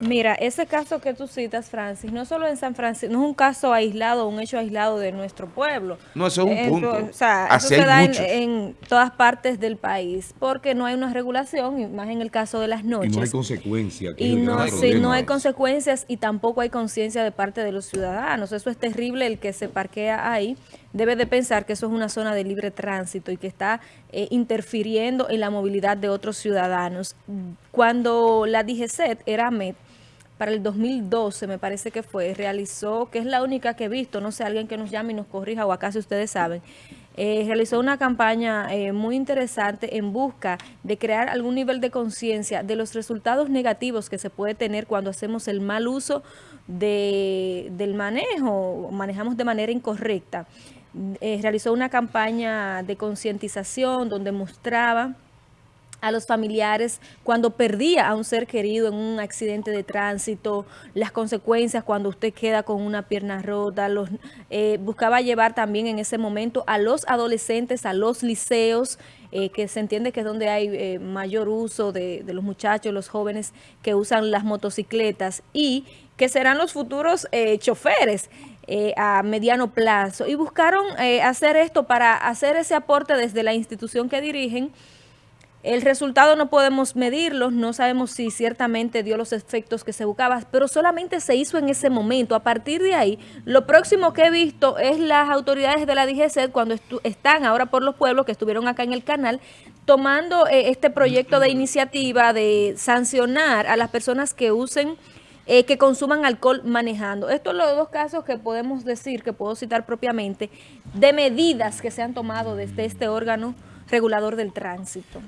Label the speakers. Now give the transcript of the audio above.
Speaker 1: Mira, ese caso que tú citas, Francis, no solo en San Francisco, no es un caso aislado, un hecho aislado de nuestro pueblo.
Speaker 2: No, eso es un
Speaker 1: Eh,
Speaker 2: punto.
Speaker 1: o sea,
Speaker 2: Así
Speaker 1: eso se da en, todas partes del país, porque no hay una regulación, y más en el caso de las
Speaker 3: Y
Speaker 1: noches.
Speaker 3: no hay consecuencia. que
Speaker 1: Y no, sí, no hay consecuencias y tampoco hay conciencia de parte de los ciudadanos. Eso es terrible, el que se parquea ahí debe de pensar que eso es una zona de libre tránsito y que está eh, interfiriendo en la movilidad de otros ciudadanos. Cuando la DGCET era MED, para el 2012 me parece que fue, realizó, que es la única que he visto, no sé, alguien que nos llame y nos corrija o acaso ustedes saben, eh, realizó una campaña eh, muy interesante en busca de crear algún nivel de conciencia de los resultados negativos que se puede tener cuando hacemos el mal uso de, del manejo, manejamos de manera incorrecta. Eh, realizó una campaña de concientización donde mostraba a los familiares cuando perdía a un ser querido en un accidente de tránsito, las consecuencias cuando usted queda con una pierna rota, los, eh, buscaba llevar también en ese momento a los adolescentes, a los liceos, eh, que se entiende que es donde hay eh, mayor uso de, los muchachos, los jóvenes que usan las motocicletas y que serán los futuros eh, choferes. Eh, a mediano plazo y buscaron eh, hacer esto para hacer ese aporte desde la institución que dirigen el resultado no podemos medirlo, no sabemos si ciertamente dio los efectos que se buscaba, pero solamente se hizo en ese momento. A partir de ahí, lo próximo que he visto es las autoridades de la DGC cuando están ahora por los pueblos que estuvieron acá en el canal, tomando eh, este proyecto de iniciativa de sancionar a las personas que usen eh, que consuman alcohol manejando. Estos son los dos casos que podemos decir, que puedo citar propiamente, de medidas que se han tomado desde este órgano regulador del tránsito.